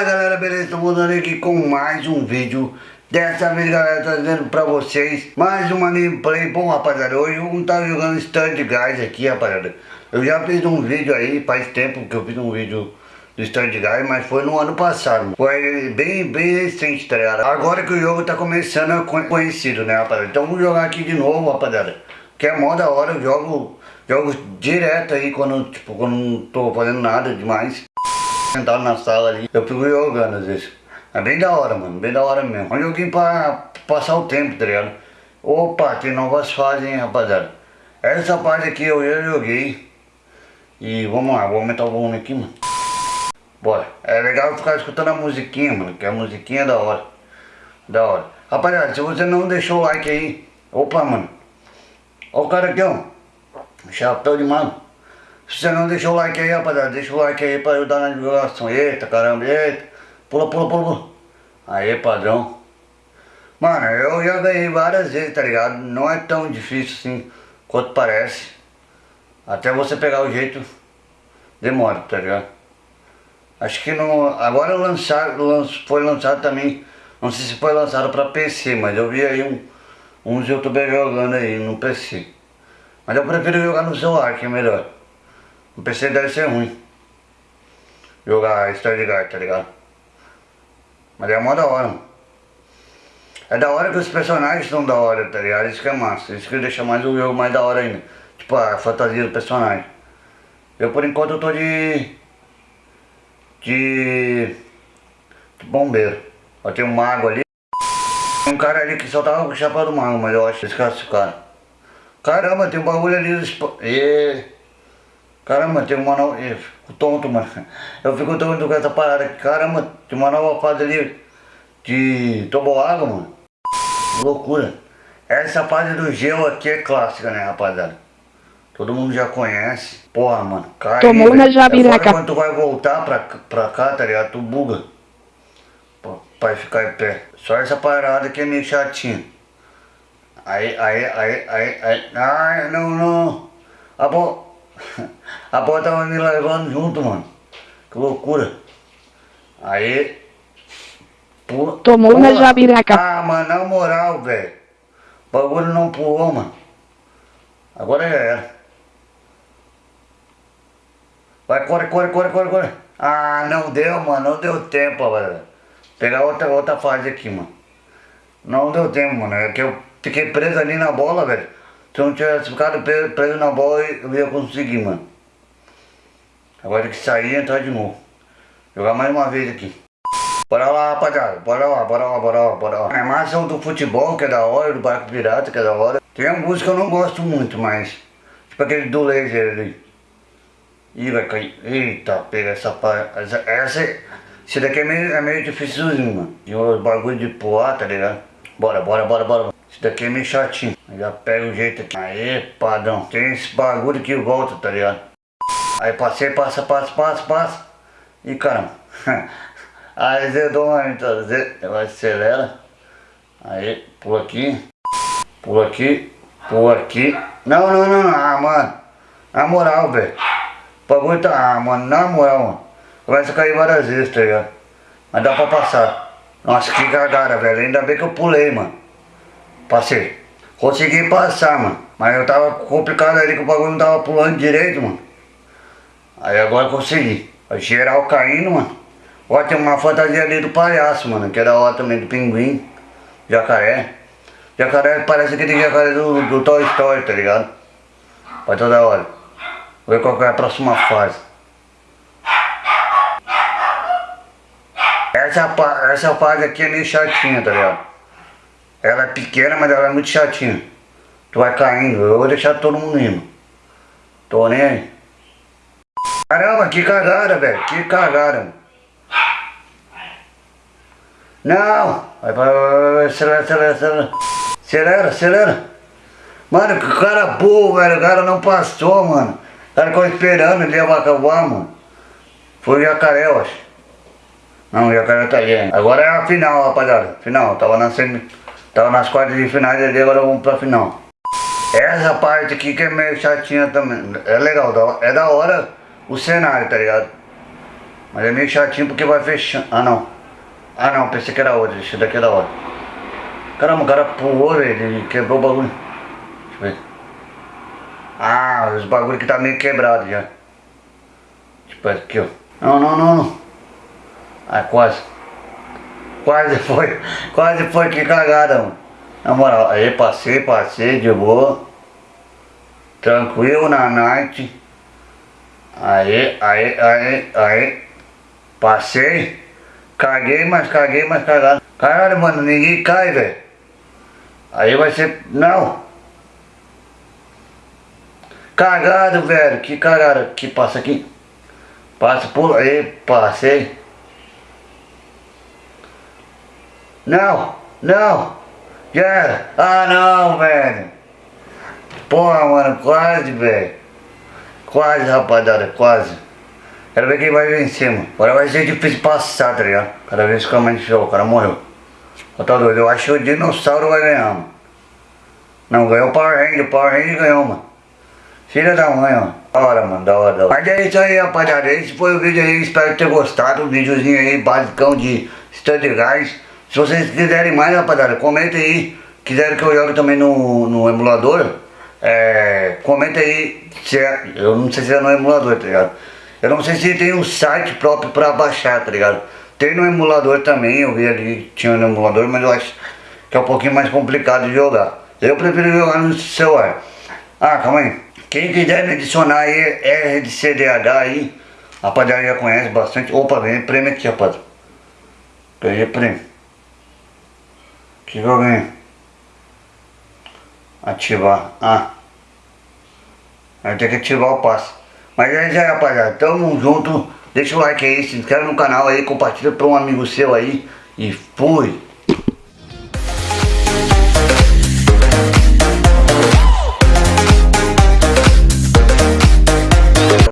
Fala galera, beleza? Estou voltando aqui com mais um vídeo. Dessa vez galera, trazendo pra vocês mais uma gameplay. Bom rapaziada, hoje vou estar jogando Stand Guys aqui rapaziada. Eu já fiz um vídeo aí, faz tempo que eu fiz um vídeo do Stand Guys Mas foi no ano passado, foi bem, bem recente tá ligado? Agora que o jogo tá começando a conhecido né rapaziada? Então vamos jogar aqui de novo rapaziada. Que é mó da hora, eu jogo, jogo direto aí quando, tipo, quando não tô fazendo nada demais sentado na sala ali, eu fico jogando às vezes. É bem da hora, mano, bem da hora mesmo. É um joguinho pra passar o tempo, tá ligado? Opa, tem novas fases, hein, rapaziada. Essa parte aqui eu já joguei. E vamos lá, vou aumentar o volume aqui, mano. Bora. É legal ficar escutando a musiquinha, mano, que a musiquinha é da hora. Da hora. Rapaziada, se você não deixou o like aí, opa, mano. Ó o cara aqui, ó. Chapéu de mano. Se você não deixou o like aí, rapaziada, deixa o like aí pra ajudar na divulgação. Eita, caramba, eita. Pula, pula, pula, pula. Aí, padrão. Mano, eu já ganhei várias vezes, tá ligado? Não é tão difícil assim quanto parece. Até você pegar o jeito, demora, tá ligado? Acho que não... Agora lançado, foi lançado também, não sei se foi lançado pra PC, mas eu vi aí um, uns youtubers jogando aí no PC. Mas eu prefiro jogar no celular, que é melhor. No PC deve ser ruim. Jogar Stardew tá ligado? Mas é mó da hora, mano. É da hora que os personagens são da hora, tá ligado? Isso que é massa. Isso que deixa mais o jogo mais da hora ainda. Tipo, a fantasia do personagem. Eu por enquanto eu tô de... De... de bombeiro. Ó, tem um mago ali. Tem um cara ali que só tava com o chapéu do mago, mas eu acho esse cara. Caramba, tem um bagulho ali. E... Caramba, tem uma nova... Eu fico tonto, mano. Eu fico tonto com essa parada aqui. Caramba, tem uma nova fase ali de água, mano. Loucura. Essa fase do gelo aqui é clássica, né, rapaziada? Todo mundo já conhece. Porra, mano. Cai, Tomou na jabiraca. É quando tu vai voltar pra, pra cá, tá ligado? Tu buga. Pô, pra ficar em pé. Só essa parada que é meio chatinha. Aí, aí, aí, aí, aí. Ai, não, não. Ah, bom. A bola tava me levando junto, mano. Que loucura. Aí. Pula, Tomou pula. na jabiraca. Ah, mano, na moral, velho. O bagulho não pulou, mano. Agora já era. Vai, corre, corre, corre, corre, corre. Ah, não deu, mano. Não deu tempo, velho. Pegar outra, outra fase aqui, mano. Não deu tempo, mano. É que eu fiquei preso ali na bola, velho. Se eu não tivesse ficado preso na bola, eu ia conseguir, mano. Agora tem que sair e entrar de novo. Jogar mais uma vez aqui. Bora lá, rapaziada. Bora lá, bora lá, bora lá, bora lá. É massa do futebol, que é da hora, do barco pirata, que é da hora. Tem alguns que eu não gosto muito, mas... Tipo aquele do laser ali. Ih, vai cair. Eita, pega essa parte. Essa, essa... Esse daqui é meio, é meio dificilzinho, mano. E os bagulho de pular, tá ligado? Bora, bora, bora, bora. Esse daqui é meio chatinho. Já pega o jeito aqui. Aê, padrão. Tem esse bagulho que volta, tá ligado? Aí passei, passa, passa, passa, passa. E caramba. Aí uma então, ela acelera. Aí, pula aqui. Pula aqui. Pula aqui. Não, não, não, não. Ah, mano. Na moral, velho. O bagulho tá. Ah, mano, na moral, mano. Começa a cair várias vezes, tá ligado? Mas dá pra passar. Nossa, que cagada, velho. Ainda bem que eu pulei, mano. Passei. Consegui passar, mano. Mas eu tava complicado ali que o bagulho não tava pulando direito, mano. Aí agora consegui. A geral caindo, mano. Ó, tem uma fantasia ali do palhaço, mano. Que é da hora também, do pinguim. Jacaré. Jacaré parece aquele jacaré do, do Toy Story, tá ligado? Vai toda hora. Vou ver qual é a próxima fase. Essa, essa fase aqui é meio chatinha, tá ligado? Ela é pequena, mas ela é muito chatinha. Tu vai caindo, eu vou deixar todo mundo indo. Tô nem aí. Caramba, que cagada, velho. Que cagada. Não. Vai, vai, vai, vai, acelera, acelera, acelera. Acelera, acelera. Mano, que cara burro, velho. O cara não passou, mano. O cara ficou esperando ele acabar, mano. Foi o jacaré, eu acho. Não, o jacaré tá ali. Agora é a final, rapaziada. Final. Tava na semi... Tava nas quartas de finais ali, agora vamos pra final. Essa parte aqui que é meio chatinha também. É legal, é da hora o cenário, tá ligado? Mas é meio chatinho porque vai fechando. Ah não. Ah não, pensei que era outro, esse daqui é da hora. Caramba, o cara pulou, ele quebrou o bagulho. Deixa eu ver. Ah, os bagulho que tá meio quebrado já. Tipo aqui, ó. Não, não, não, não. Ah, quase. Quase foi. Quase foi que cagada, mano. Na moral, aí passei, passei de boa. Tranquilo na night. Aí, aí, aí, aí. Passei. Caguei, mas caguei, mas cagado. Caralho, mano, ninguém cai, velho. Aí vai ser. Não. Cagado, velho. Que cagada. Que passa aqui. Passa, pula aí, passei. Não, não. Já era. Ah, não, velho. Porra, mano, quase, velho. Quase, rapaziada, quase. Quero ver quem vai vencer, mano. Agora vai ser difícil passar, tá ligado? Cada vez que mais show, o cara morreu. Eu tô doido, eu acho que o dinossauro vai ganhar, mano. Não, ganhou o Power Ranger, o Power Ranger ganhou, mano. Filha da mãe, ó. Da hora, mano, da hora, da hora. Mas é isso aí, rapaziada. Esse foi o vídeo aí, espero ter gostado. Um videozinho aí, basicão de Stand Guys. Se vocês quiserem mais, rapaziada, comenta aí. Quiserem que eu jogue também no, no emulador, é, comenta aí. Se é, eu não sei se é no emulador, tá ligado? Eu não sei se tem um site próprio pra baixar, tá ligado? Tem no emulador também, eu vi ali, tinha no emulador, mas eu acho que é um pouquinho mais complicado de jogar. Eu prefiro jogar no celular. Ah, calma aí. Quem quiser me adicionar aí, RDCDH aí, rapaziada já conhece bastante. Opa, vem prêmio aqui, rapaz. Peguei prêmio. Que eu ganhei? Ativar. Ah. Vai ter que ativar o passe. Mas é isso aí, rapaziada. Tamo junto. Deixa o like aí, se inscreve no canal aí, compartilha para um amigo seu aí. E fui!